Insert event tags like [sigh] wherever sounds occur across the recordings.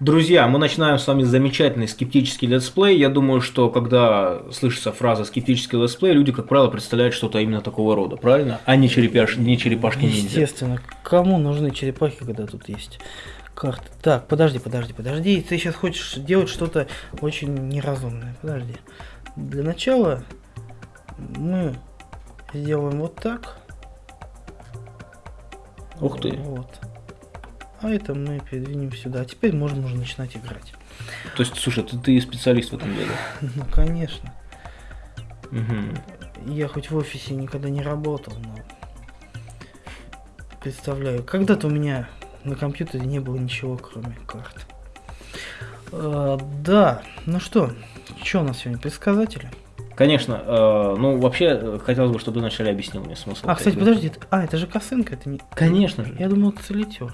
Друзья, мы начинаем с вами замечательный скептический летсплей. Я думаю, что когда слышится фраза скептический летсплей, люди, как правило, представляют что-то именно такого рода, правильно? А не, черепяш... не черепашки ниндзя. Естественно. Кому нужны черепахи, когда тут есть карты? Так, подожди, подожди, подожди. Ты сейчас хочешь делать что-то очень неразумное. Подожди. Для начала мы сделаем вот так. Ух ты. Вот. А это мы передвинем сюда. А теперь можно уже начинать играть. То есть, слушай, ты, ты специалист в этом деле? [laughs] Ну, конечно. Угу. Я хоть в офисе никогда не работал, но представляю. Когда-то у меня на компьютере не было ничего, кроме карт. А, да, ну что, что у нас сегодня, предсказатели? Конечно, э, ну вообще хотелось бы, чтобы ты вначале объяснил мне смысл. А, кстати, подожди, а, это же косынка, это не... Конечно же. Я думал, это солитер.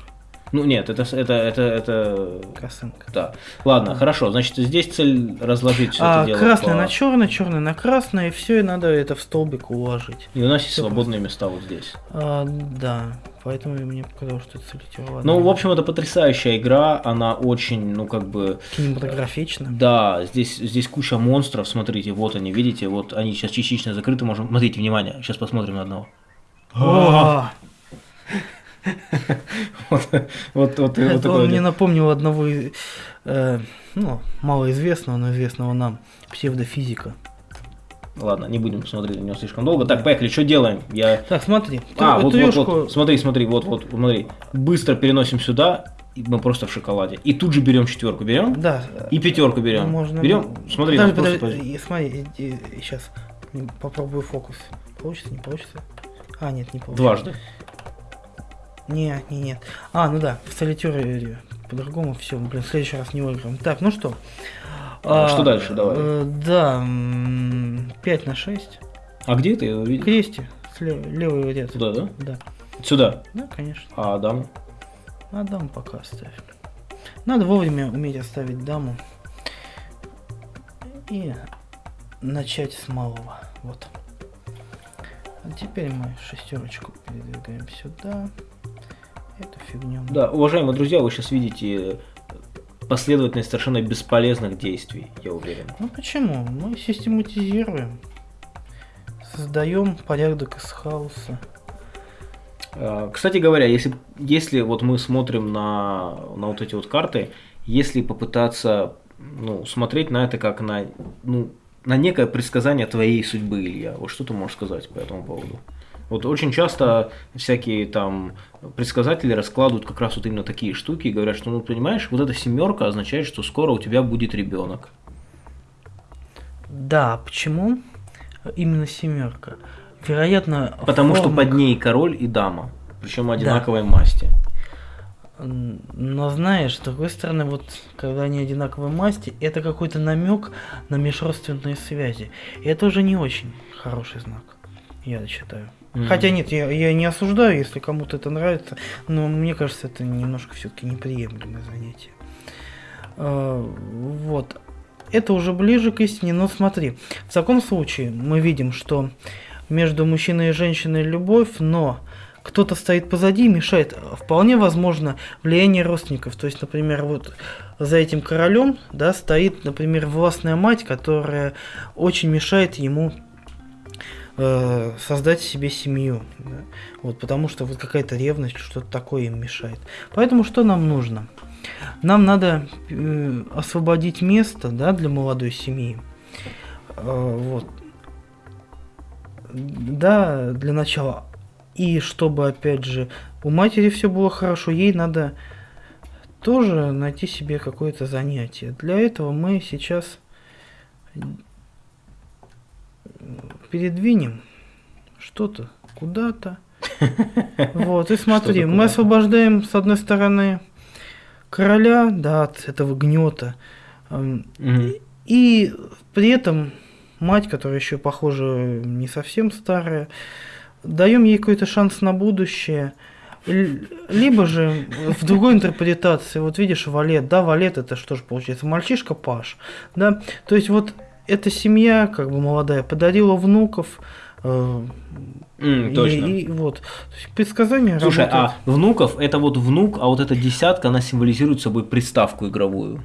Ну нет, это это это это. Косынка. Да. Ладно, а. хорошо. Значит, здесь цель разложить все а, это дело. Красное по... на черное, черное на красное, и все, и надо это в столбик уложить. И у нас есть свободные просто. места вот здесь. А, да. Поэтому мне показалось, что это солитер. Ну, в общем, это потрясающая игра, она очень, ну, как бы... Кинематографична. Да, здесь, здесь куча монстров, смотрите, вот они, видите, вот они сейчас частично закрыты, можем... Смотрите, внимание, сейчас посмотрим на одного. О! Вот, вот, вот, Это вот он мне напомнил одного, э, ну, малоизвестного, но известного нам, псевдофизика. Ладно, не будем смотреть на него слишком долго. Так, поехали, что делаем? Я... Так, смотри. А, вот, вот, вот, смотри, смотри, вот, вот, смотри. Быстро переносим сюда, и мы просто в шоколаде. И тут же берем четверку, берем? Да. И пятерку берем. Можно. Берем, смотри, подожди, подожди, подожди. смотри, сейчас попробую фокус. Получится, не получится? А, нет, не получится. Дважды. Нет, нет, нет. А, ну да, в солитере по-другому все. Блин, в следующий раз не выиграем. Так, ну что? А, что дальше, давай. Э, да, 5 на 6. А где ты его видишь? Кресте, левый ряд. Сюда, да? Да. Сюда? Да, конечно. А даму? А даму пока оставь. Надо вовремя уметь оставить даму. И начать с малого. Вот. А теперь мы шестерочку передвигаем сюда. Эту фигню. Да, уважаемые друзья, вы сейчас видите последовательность совершенно бесполезных действий, я уверен. Ну почему? Мы систематизируем. Создаем порядок из хаоса. А, кстати говоря, если, если вот мы смотрим на, на вот эти вот карты, если попытаться ну, смотреть на это как на, ну, на некое предсказание твоей судьбы, Илья, вот что ты можешь сказать по этому поводу? Вот очень часто всякие там предсказатели раскладывают как раз вот именно такие штуки и говорят, что, ну, понимаешь, вот эта семерка означает, что скоро у тебя будет ребенок. Да, почему именно семерка? Вероятно, Потому формах... что под ней король и дама, причем одинаковой да. масти. Но знаешь, с другой стороны, вот когда они одинаковой масти, это какой-то намек на межродственные связи. И это уже не очень хороший знак, я считаю. Хотя нет, я, я не осуждаю, если кому-то это нравится, но мне кажется, это немножко все-таки неприемлемое занятие. А, вот. Это уже ближе к истине, но смотри, в таком случае мы видим, что между мужчиной и женщиной любовь, но кто-то стоит позади и мешает. Вполне возможно влияние родственников. То есть, например, вот за этим королем да, стоит, например, властная мать, которая очень мешает ему э, создать себе семью. Да? Вот, потому что вот какая-то ревность, что-то такое им мешает. Поэтому что нам нужно? Нам надо э, освободить место да, для молодой семьи. Э, вот. Да, для начала. И чтобы, опять же, у матери все было хорошо, ей надо тоже найти себе какое-то занятие. Для этого мы сейчас передвинем что-то куда-то. [laughs] Вот, и смотри, мы освобождаем с одной стороны короля, да, от этого гнета. И при этом мать, которая еще, похоже, не совсем старая, даем ей какой-то шанс на будущее. Либо же в другой интерпретации, вот видишь, валет, да, валет это что же получается, мальчишка Паш, да, то есть вот эта семья, как бы молодая, подарила внуков, Э, М, и- точно. И, вот. То есть предсказания Слушай, работают. а внуков это вот внук, а вот эта десятка, она символизирует собой приставку игровую.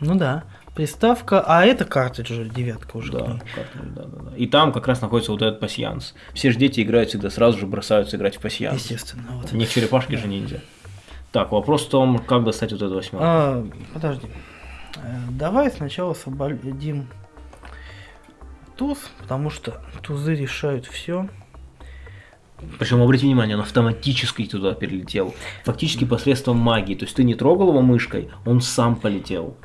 Ну да. Приставка, а это картридж девятка уже. Да, как-то, да, да, да. И там как раз находится вот этот пасьянс. Все же дети играют всегда сразу же бросаются играть в пасьянс. Естественно. Вот. Не в черепашки же ниндзя. Так, вопрос в том, как достать вот эту восьмерку. А, подожди. Э, Давай сначала освободим туз, потому что тузы решают все. Причем, обрати внимание, он автоматически туда перелетел. Фактически посредством магии. То есть ты не трогал его мышкой, он сам полетел.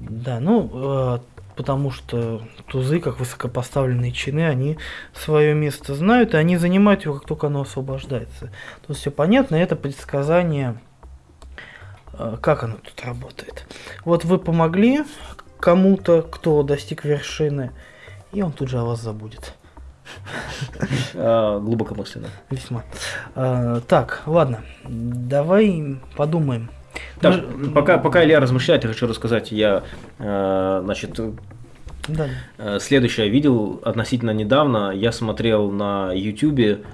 Да, ну, э, потому что тузы, как высокопоставленные чины, они свое место знают, и они занимают его, как только оно освобождается. Тут все понятно, это предсказание, как оно тут работает. Вот вы помогли кому-то, кто достиг вершины, и он тут же о вас забудет. [laughs] А, глубокомысленно. Весьма. А, так, ладно, давай подумаем. Так, Мы- пока, пока Илья размышляет, я хочу рассказать, я, э, значит, Да, Э, Следующее видел относительно недавно. Я смотрел на YouTube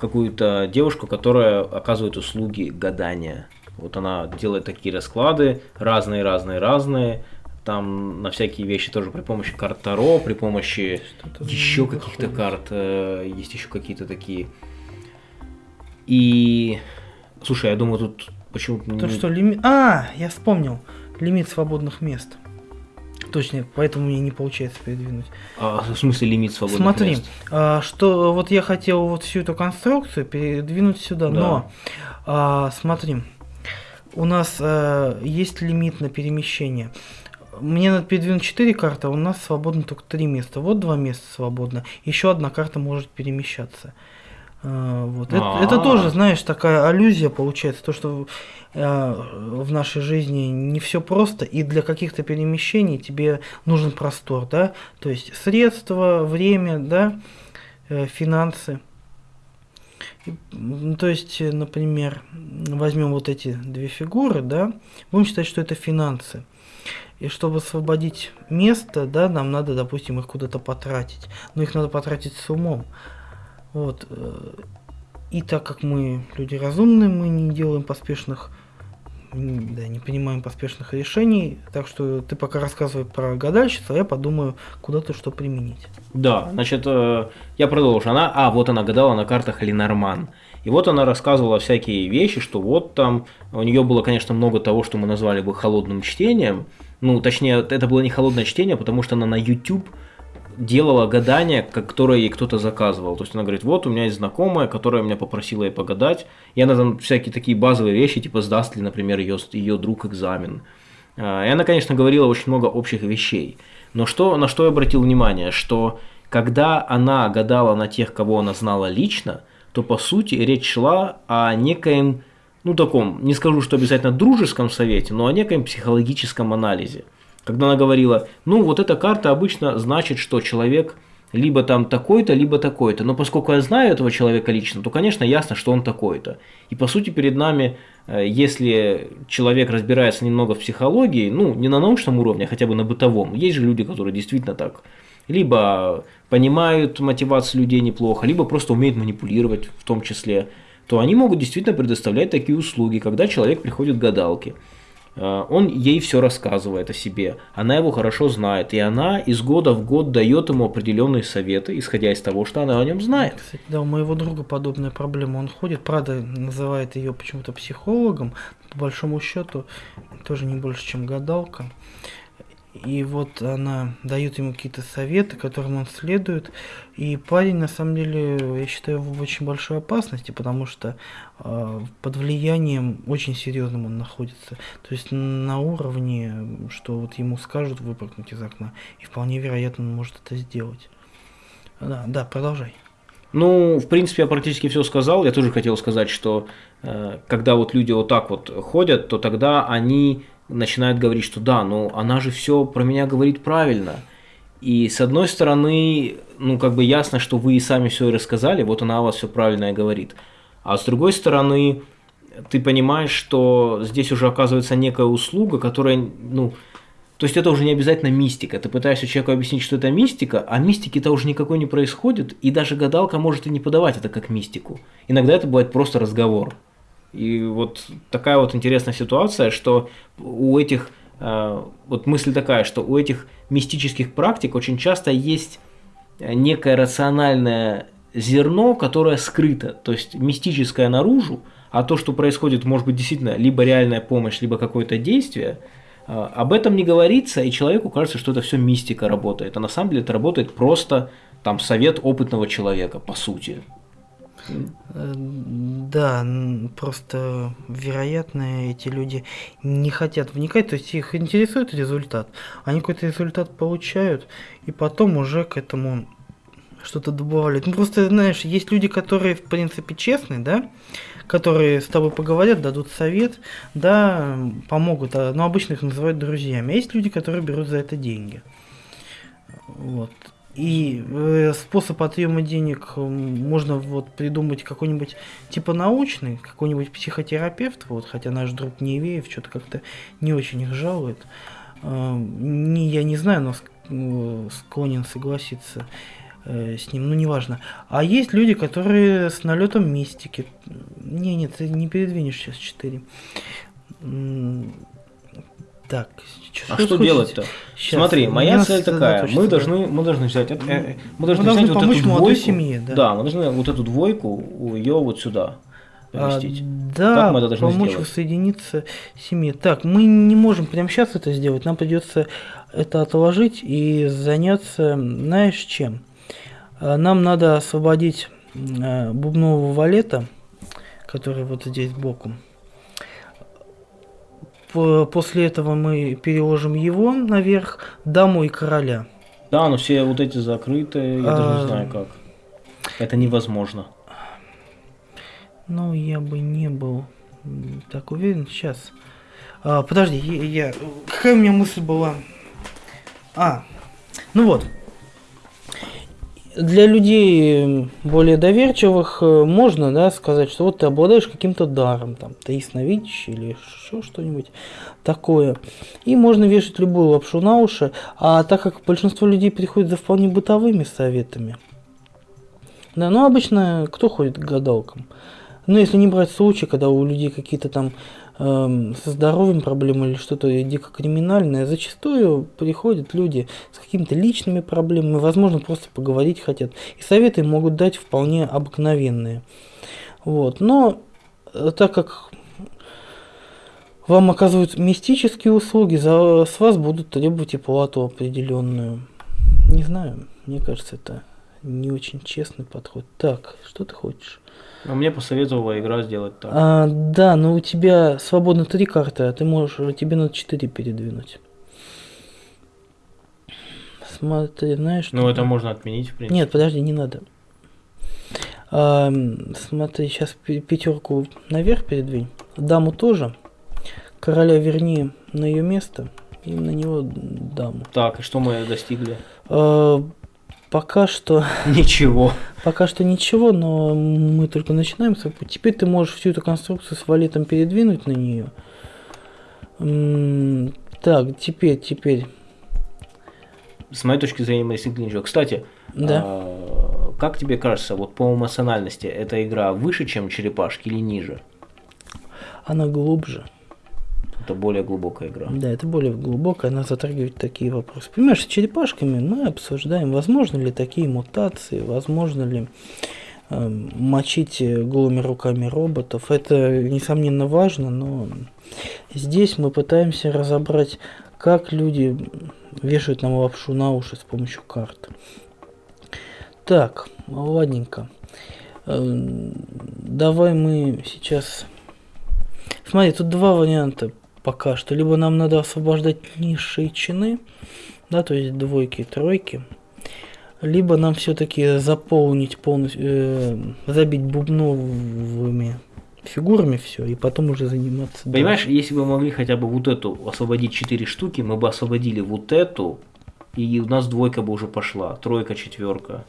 какую-то девушку, которая оказывает услуги гадания. Вот она делает такие расклады, разные, разные, разные. Там на всякие вещи тоже при помощи карт Таро, при помощи еще каких-то карт. э, Есть еще какие-то такие. И слушай, я думаю, тут почему То, что лимит... А, я вспомнил. Лимит свободных мест. Точно, поэтому мне не получается передвинуть. А, в смысле лимит свободных Смотри, мест? а, что вот я хотел вот всю эту конструкцию передвинуть сюда, Да. но а, смотри, у нас а, есть лимит на перемещение. Мне надо передвинуть 4 карты, а у нас свободно только 3 места. Вот два места свободно. Еще одна карта может перемещаться. А, вот. Это, это А. тоже, знаешь, такая аллюзия получается, то, что э, в нашей жизни не все просто, и для каких-то перемещений тебе нужен простор, да, то есть средства, время, да, э, финансы. М, то есть, э, например, возьмем вот эти две фигуры, да, будем считать, что это финансы. И чтобы освободить место, да, нам надо, допустим, их куда-то потратить. Но их надо потратить с умом. Вот. э, И так как мы люди разумные, мы не делаем поспешных, да, не принимаем поспешных решений. Так что ты пока рассказывай про гадальщицу, а я подумаю, куда ты что применить. Да, значит, э, я продолжу. Она, а, вот она гадала на картах Ленорман. И вот она рассказывала всякие вещи, что вот там, у нее было, конечно, много того, что мы назвали бы холодным чтением. Ну, точнее, это было не холодное чтение, потому что она на YouTube делала гадания, которое ей кто-то заказывал. То есть она говорит, вот у меня есть знакомая, которая меня попросила ей погадать. И она там всякие такие базовые вещи, типа сдаст ли, например, ее, ее друг экзамен. А, И она, конечно, говорила очень много общих вещей. Но что, на что я обратил внимание, что когда она гадала на тех, кого она знала лично, то по сути речь шла о некоем, ну таком, не скажу, что обязательно дружеском совете, но о некоем психологическом анализе. Когда она говорила, ну вот эта карта обычно значит, что человек либо там такой-то, либо такой-то. Но поскольку я знаю этого человека лично, то, конечно, ясно, что он такой-то. И по сути перед нами, э, если человек разбирается немного в психологии, ну не на научном уровне, а хотя бы на бытовом, есть же люди, которые действительно так либо понимают мотивацию людей неплохо, либо просто умеют манипулировать в том числе, то они могут действительно предоставлять такие услуги, когда человек приходит к гадалке. Э, Он ей все рассказывает о себе, она его хорошо знает, и она из года в год дает ему определенные советы, исходя из того, что она о нем знает. Кстати, да, у моего друга подобная проблема. Он ходит, правда, называет ее почему-то психологом, по большому счету, тоже не больше, чем гадалка. И вот она дает ему какие-то советы, которым он следует. И парень, на самом деле, я считаю, в очень большой опасности, потому что э, под влиянием очень серьезным он находится. То есть на уровне, что вот ему скажут выпрыгнуть из окна. И вполне вероятно, он может это сделать. Да, да, продолжай. Ну, в принципе, я практически все сказал. Я тоже хотел сказать, что э, когда вот люди вот так вот ходят, то тогда они начинают говорить, что да, ну она же все про меня говорит правильно. И с одной стороны, ну как бы ясно, что вы и сами все рассказали, вот она о вас все правильно и говорит. А с другой стороны, ты понимаешь, что здесь уже оказывается некая услуга, которая, ну, То есть это уже не обязательно мистика. Ты пытаешься человеку объяснить, что это мистика, а мистики-то уже никакой не происходит, и даже гадалка может и не подавать это как мистику. Иногда это бывает просто разговор. И вот такая вот интересная ситуация, что у этих, э, вот мысль такая, что у этих мистических практик очень часто есть некое рациональное зерно, которое скрыто, то есть мистическое наружу, а то, что происходит, может быть, действительно либо реальная помощь, либо какое-то действие – а, об этом не говорится, и человеку кажется, что это все мистика работает. А на самом деле это работает просто там совет опытного человека, по сути. Да, просто вероятно эти люди не хотят вникать, то есть их интересует результат. Они какой-то результат получают, и потом уже к этому что-то добавляют. Ну просто знаешь, есть люди, которые в принципе честные, да, которые с тобой поговорят, дадут совет, да, помогут, а, но обычно их называют друзьями. А есть люди, которые берут за это деньги. Вот. И э, способ отъема денег можно вот придумать какой-нибудь типа научный, какой-нибудь психотерапевт, вот, хотя наш друг Невеев что-то как-то не очень их жалует. Э, не, я не знаю, но э, склонен согласиться э, с ним, ну неважно. А есть люди, которые с налетом мистики. Не, нет, ты не передвинешь сейчас 4. Так, а что делать-то? Смотри, моя цель такая. Мы должны, мы должны взять, э, э, мы должны, мы взять вот эту двойку. Семье, да. да, мы должны вот эту двойку ее вот сюда поместить. А, да, как мы это должны помочь сделать? воссоединиться семье. Так, мы не можем прямо сейчас это сделать. Нам придется это отложить и заняться, знаешь, чем? Э, нам надо освободить э, бубнового валета, который вот здесь боком. После этого мы переложим его наверх, даму и короля. Да, но все вот эти закрытые, я а... даже не знаю как. Это невозможно. Ну, я бы не был так уверен. Сейчас. А, подожди, я, я... Какая у меня мысль была? А, ну вот для людей более доверчивых э, можно да, сказать, что вот ты обладаешь каким-то даром, там, ты ясновидящий или еще что-нибудь такое. И можно вешать любую лапшу на уши, а так как большинство людей приходит за вполне бытовыми советами, да, ну обычно кто ходит к гадалкам? Ну, если не брать случаи, когда у людей какие-то там Эм, со здоровьем проблемы или что-то дико криминальное, зачастую приходят люди с какими-то личными проблемами, возможно, просто поговорить хотят. И советы могут дать вполне обыкновенные. Вот. Но э, так как вам оказывают мистические услуги, за, с вас будут требовать и плату определенную. Не знаю, мне кажется, это не очень честный подход. Так, что ты хочешь? А мне посоветовала игра сделать так. А, да, но у тебя свободно три карты, а ты можешь, тебе надо четыре передвинуть. Смотри, знаешь... Ну, это можно отменить, в принципе. Нет, подожди, не надо. А, смотри, сейчас пятерку наверх передвинь. Даму тоже. Короля верни на ее место. И на него даму. Так, и что мы достигли? А, Пока что... Ничего. Пока что ничего, но мы только начинаем. Теперь ты можешь всю эту конструкцию с валетом передвинуть на нее. Так, теперь, теперь. С моей точки зрения, мыслительный ничего. Кстати, да. а, как тебе кажется, вот по эмоциональности эта игра выше, чем черепашки или ниже? Она глубже. Это более глубокая игра. Да, это более глубокая, она затрагивает такие вопросы. Понимаешь, с черепашками мы обсуждаем, возможно ли такие мутации, возможно ли э, мочить голыми руками роботов. Это, несомненно, важно, но здесь мы пытаемся разобрать, как люди вешают нам лапшу на уши с помощью карт. Так, ладненько. Э, давай мы сейчас... Смотри, тут два варианта пока что. Либо нам надо освобождать низшие чины, да, то есть двойки, тройки. Либо нам все-таки заполнить полностью, э, забить бубновыми фигурами все, и потом уже заниматься. Понимаешь, дальше. если бы мы могли хотя бы вот эту освободить 4 штуки, мы бы освободили вот эту, и у нас двойка бы уже пошла, тройка, четверка.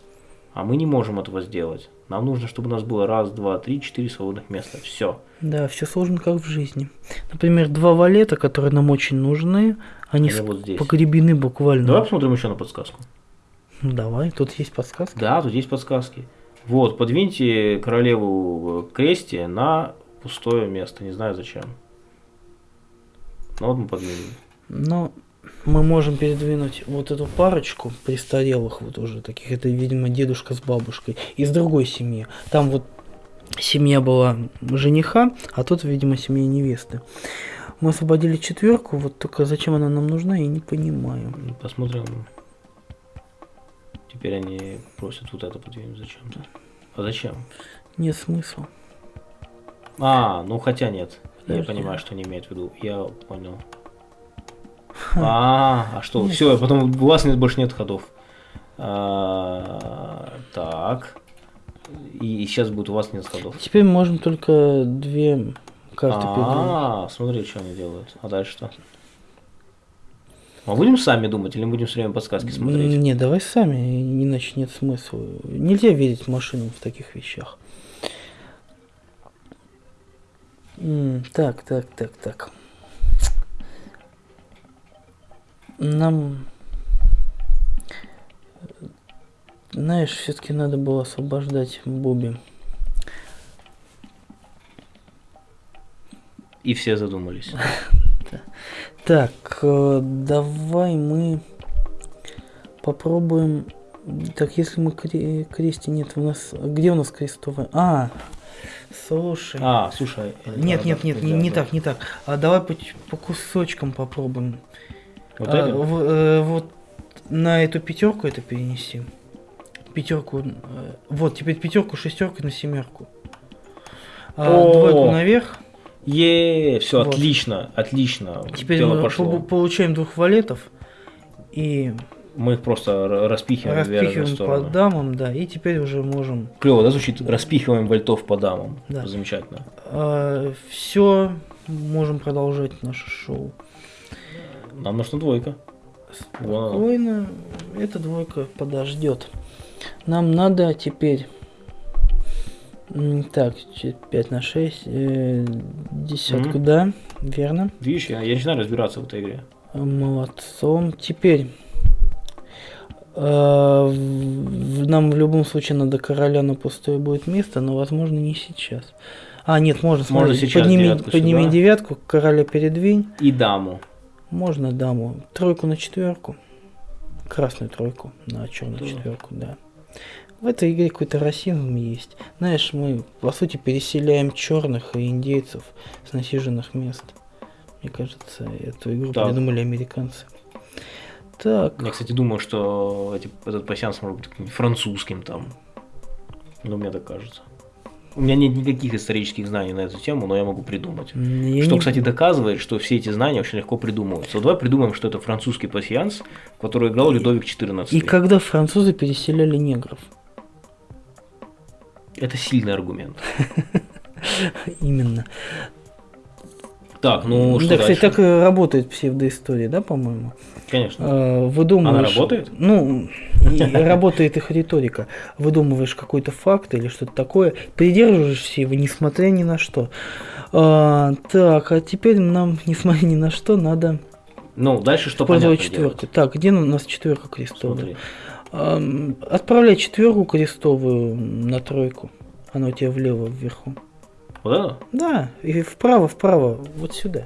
А мы не можем этого сделать. Нам нужно, чтобы у нас было раз, два, три, четыре свободных места. Все. Да, все сложно как в жизни. Например, два валета, которые нам очень нужны, они Они вот здесь. погребены буквально. Давай посмотрим еще на подсказку. Ну, Давай, тут есть подсказки. Да, тут есть подсказки. Вот, подвиньте королеву к кресте на пустое место. Не знаю зачем. Ну вот мы подвинули. Но мы можем передвинуть вот эту парочку престарелых вот уже таких. Это, видимо, дедушка с бабушкой. Из другой семьи. Там вот семья была жениха, а тут, видимо, семья невесты. Мы освободили четверку, вот только зачем она нам нужна, я не понимаю. Ну, Посмотрим. Теперь они просят вот это подвинуть зачем-то. А зачем? Нет смысла. А, ну хотя нет. Я Подожди. понимаю, что они имеют в виду. Я понял. А, а что? Все, потом у вас нет, больше нет ходов. А, так. И сейчас будет у вас нет ходов. Теперь мы можем только две карты. А, смотри, что они делают. А дальше что? А будем сами думать или мы будем все время подсказки смотреть? Не, давай сами, иначе нет смысла. Нельзя верить машинам в таких вещах. Так, так, так, так. Нам, знаешь, все-таки надо было освобождать Бобби. И все задумались. [laughs] Так, э, давай мы попробуем. Так, если мы кре- крести нет, у нас где у нас крестовая? А, слушай. А, слушай. нет, нет, нет, не, так, не так. А давай по кусочкам попробуем. Вот А, это? в- э, вот на эту пятерку это перенеси. Пятерку. э, вот, теперь пятерку, шестерку на семерку. А, О! двойку наверх. Е, все, Вот. отлично, отлично. Теперь Дело мы пошло. по- получаем двух валетов. И Мы их просто распихиваем, распихиваем по дамам, да, и теперь уже можем Клево, да, звучит? Распихиваем вольтов по дамам. Да. Замечательно. все можем продолжать наше шоу. Нам нужна двойка. Вон. Спокойно, эта двойка подождет. Нам надо теперь так, 5 на 6, десятку, Мгм. да, верно. Видишь, я, я начинаю разбираться в этой игре. Молодцом. Теперь э, в- нам в любом случае надо короля на пустое будет место, но возможно не сейчас. А, нет, можно, Можно смотри, сейчас подними, девятку подними сюда. девятку, короля передвинь. И даму. Можно даму. Тройку на четверку. Красную тройку на черную Да. четверку, да. В этой игре какой-то расизм есть. Знаешь, мы по сути переселяем черных и индейцев с насиженных мест. Мне кажется, эту игру Так. придумали американцы. Так, Я, кстати, думаю, что эти- этот пассианс может быть французским там. Ну, мне так кажется. У меня нет никаких исторических знаний на эту тему, но я могу придумать. я Что, не- кстати, доказывает, что все эти знания очень легко придумываются. Вот давай придумаем, что это французский пассианс, который играл Людовик XIV. И когда французы переселяли негров? Это сильный аргумент. [laughs] Именно. Так, ну что да, дальше? кстати, так и работает псевдоистория, да, по-моему? Конечно. Э, выдумываешь... Она работает? Ну, [laughs] работает их риторика. Выдумываешь какой-то факт или что-то такое, придерживаешься его, несмотря ни на что. А, так, а теперь нам, [laughs] несмотря ни на что, надо Ну, дальше что понятно четверку. Так, где у нас четверка крестовая? Отправляй четверку крестовую на тройку. Она у тебя влево, вверху. Вот это? Да, и вправо, вправо, вот сюда.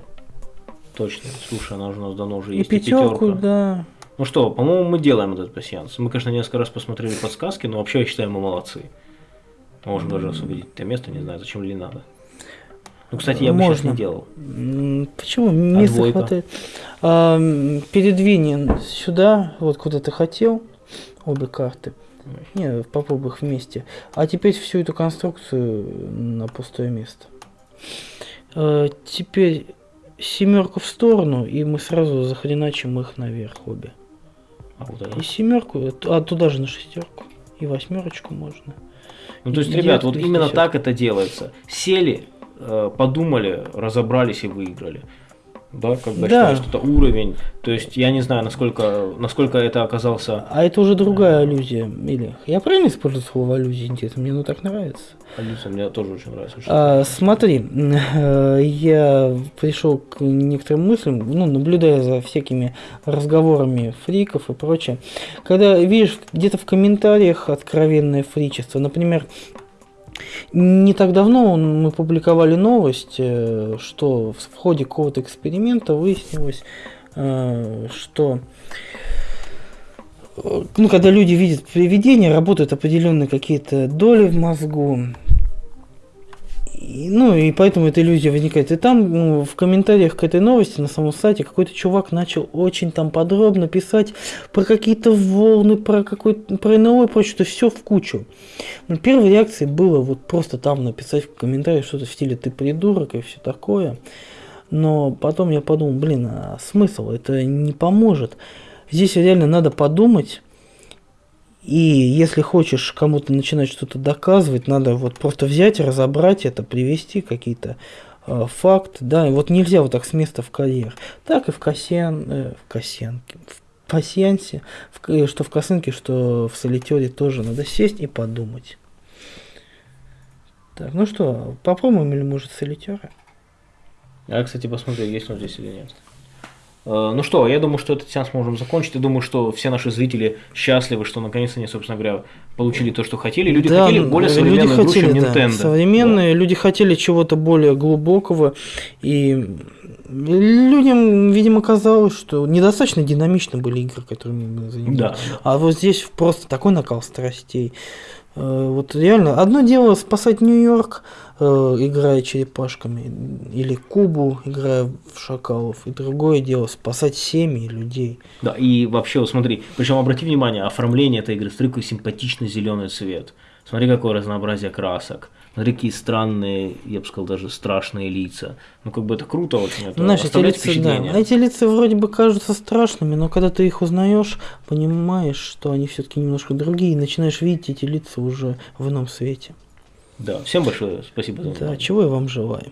Точно. Слушай, она уже у нас давно уже И есть. пятерку, пятерка. да. Ну что, по-моему, мы делаем этот пассианс. Мы, конечно, несколько раз посмотрели подсказки, но вообще я считаю, мы молодцы. Мы можем даже освободить это место, не знаю, зачем ли надо. Ну, кстати, я бы сейчас не делал. Почему? Места двойка? хватает. А, передвинь сюда, вот куда ты хотел, обе карты. Не, попробуй их вместе. А теперь всю эту конструкцию на пустое место. А, теперь семерку в сторону, и мы сразу захреначим их наверх обе. А вот. И семерку, а туда же на шестерку. И восьмерочку можно. Ну, то есть, И ребят, вот именно так это делается. Сели, э, подумали, разобрались и выиграли. Да, бы Да. считаю, что это уровень. То есть я не знаю, насколько, насколько это оказался А это уже другая аллюзия. Или я правильно использую слово аллюзия? Интересно, мне оно так нравится. Алиса, мне тоже очень нравится. что А, смотри, э, [laughs] я пришел к некоторым мыслям, ну, наблюдая за всякими разговорами фриков и прочее. Когда видишь где-то в комментариях откровенное фричество, например, не так давно мы публиковали новость, э, что в ходе какого-то эксперимента выяснилось, э, что э, ну, когда люди видят привидения, работают определенные какие-то доли в мозгу. Ну, и поэтому эта иллюзия возникает. И там ну, в комментариях к этой новости на самом сайте какой-то чувак начал очень там подробно писать про какие-то волны, про какой-то про НЛО и прочее, то все в кучу. Ну, первой реакцией было вот просто там написать в комментариях что-то в стиле «ты придурок» и все такое. Но потом я подумал, блин, а смысл? Это не поможет. Здесь реально надо подумать. И если хочешь кому-то начинать что-то доказывать, надо вот просто взять, разобрать это, привести какие-то э, факты, да, и вот нельзя вот так с места в карьер. Так и в Касьян, э, в Касьянке, в пасьянсе, в К- что в косынке, что в солитере тоже надо сесть и подумать. Так, ну что, попробуем или может солитера? Я, кстати, посмотрю, есть он здесь или нет. Э, Ну что, я думаю, что этот сеанс можем закончить. Я думаю, что все наши зрители счастливы, что наконец они, собственно говоря, получили то, что хотели. Люди Да, хотели более люди современную игру, хотели, чем да, Nintendo. современные, люди хотели чего-то более глубокого, и людям, видимо, казалось, что недостаточно динамично были игры, которыми мы занимались. Да. А вот здесь просто такой накал страстей. Э, Вот реально, одно дело спасать Нью-Йорк, э, играя черепашками, или Кубу, играя в шакалов, и другое дело спасать семьи людей. Да, и вообще, вот смотри, причем обрати внимание, оформление этой игры, какой симпатичный зеленый цвет. Смотри, какое разнообразие красок. Какие странные, я бы сказал, даже страшные лица. Ну, как бы это круто очень. Это Знаешь, эти лица, да, эти лица вроде бы кажутся страшными, но когда ты их узнаешь, понимаешь, что они все-таки немножко другие, и начинаешь видеть эти лица уже в ином свете. Да, всем большое спасибо за Да, внимание. чего я вам желаю.